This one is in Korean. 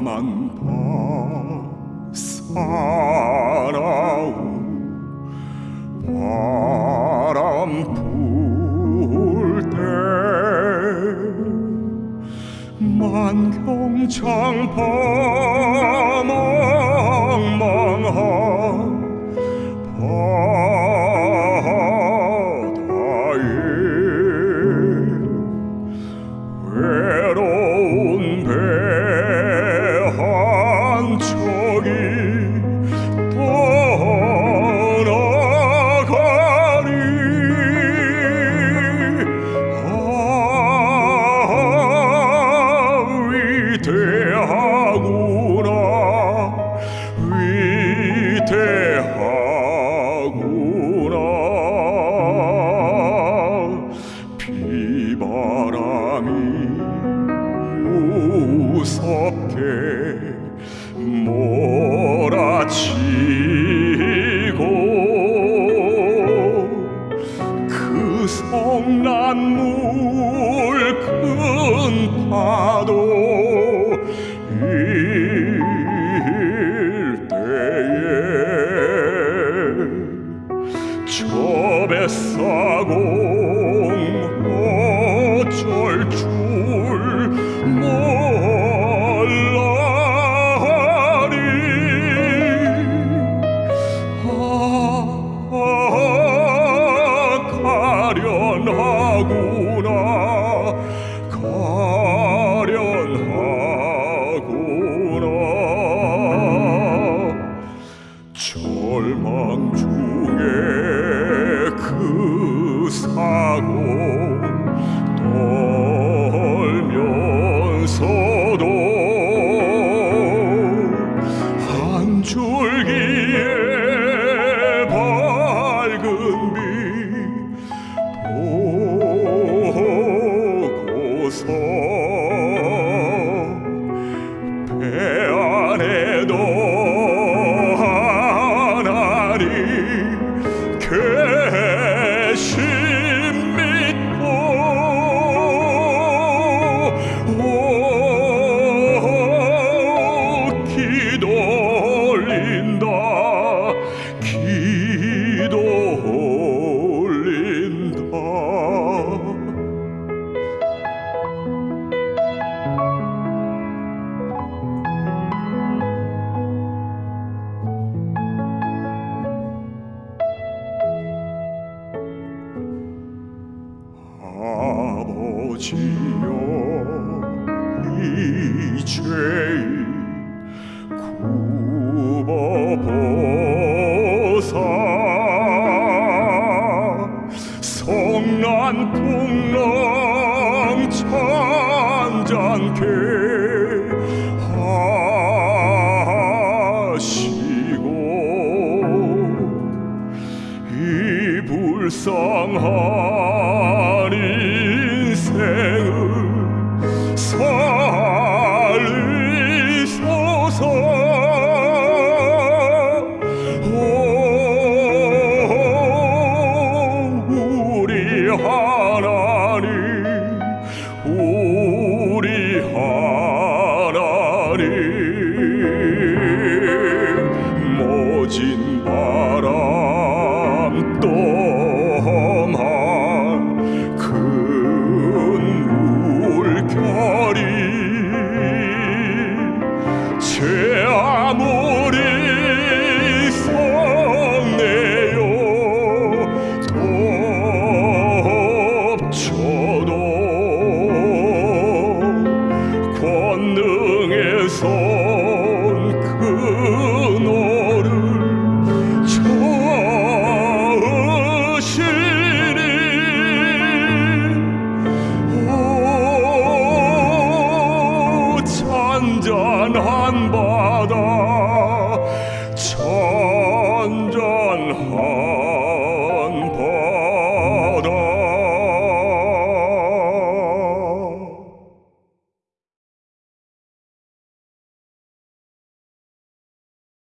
까만 밤 살아오 바람 불 때 만경창 바망망한 바 몰아치고 그 성난 물 큰 파도 일 때에 저 뱃사공 가련하구나. 가련하구나. 절망 중에 그 사고 떨면서도 한 줄기의 밝은 빛 med 아버지여 이 죄인 굽어보사 성난 풍랑 찬잔케 하시고 이 불쌍한 인 제 아무리 성내요. 덮쳐도 오, 잔잔한 바다